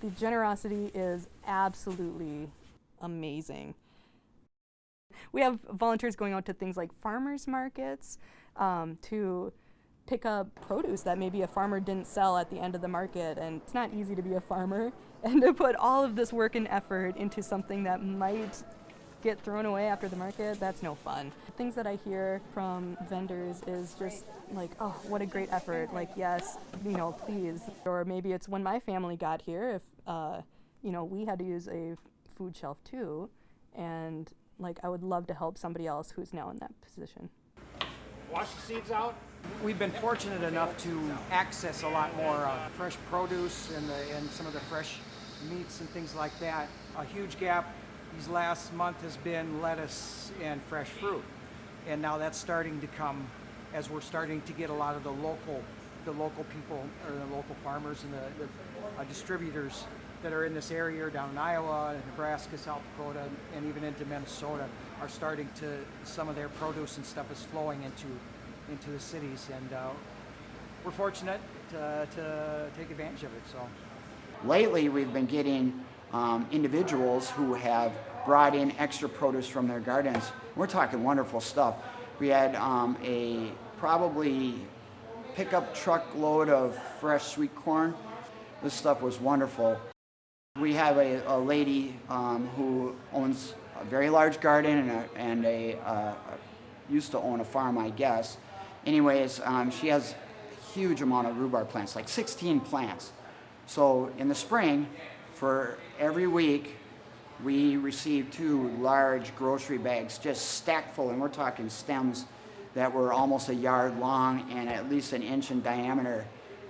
The generosity is absolutely amazing. We have volunteers going out to things like farmers markets um, to pick up produce that maybe a farmer didn't sell at the end of the market. And it's not easy to be a farmer and to put all of this work and effort into something that might get thrown away after the market, that's no fun. Things that I hear from vendors is just like, oh, what a great effort. Like, yes, you know, please. Or maybe it's when my family got here, if, uh, you know, we had to use a food shelf too. And like, I would love to help somebody else who's now in that position. Wash the seeds out. We've been fortunate enough to access a lot more uh, fresh produce and, the, and some of the fresh meats and things like that. A huge gap these last month has been lettuce and fresh fruit. And now that's starting to come as we're starting to get a lot of the local, the local people or the local farmers and the, the uh, distributors that are in this area down in Iowa, Nebraska, South Dakota, and even into Minnesota are starting to, some of their produce and stuff is flowing into, into the cities. And uh, we're fortunate to, to take advantage of it. So Lately, we've been getting um, individuals who have brought in extra produce from their gardens. We're talking wonderful stuff. We had um, a probably pickup truck load of fresh sweet corn. This stuff was wonderful. We have a, a lady um, who owns a very large garden and a, and a uh, used to own a farm, I guess. Anyways, um, she has a huge amount of rhubarb plants, like 16 plants. So in the spring, for every week, we received two large grocery bags just stacked full, and we're talking stems that were almost a yard long and at least an inch in diameter.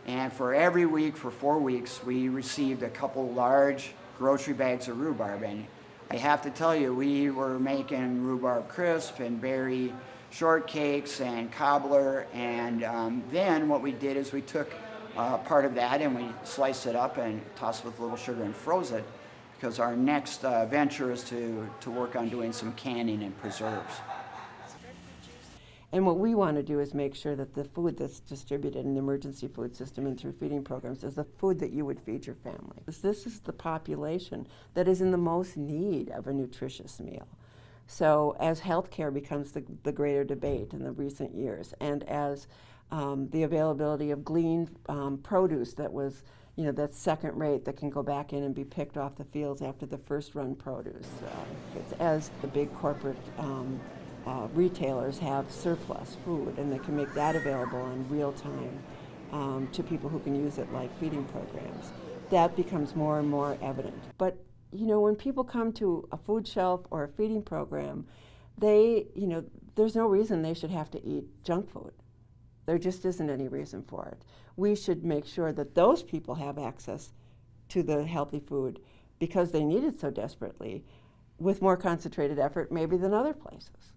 And for every week, for four weeks, we received a couple large grocery bags of rhubarb. And I have to tell you, we were making rhubarb crisp and berry shortcakes and cobbler. And um, then what we did is we took uh, part of that and we sliced it up and tossed it with a little sugar and froze it because our next uh, venture is to, to work on doing some canning and preserves. And what we want to do is make sure that the food that's distributed in the emergency food system and through feeding programs is the food that you would feed your family. This is the population that is in the most need of a nutritious meal. So as healthcare becomes the, the greater debate in the recent years, and as um, the availability of gleaned um, produce that was, you know, that's second rate that can go back in and be picked off the fields after the first run produce, uh, as the big corporate um, uh, retailers have surplus food and they can make that available in real time um, to people who can use it like feeding programs. That becomes more and more evident. But you know, when people come to a food shelf or a feeding program, they, you know, there's no reason they should have to eat junk food. There just isn't any reason for it. We should make sure that those people have access to the healthy food because they need it so desperately with more concentrated effort maybe than other places.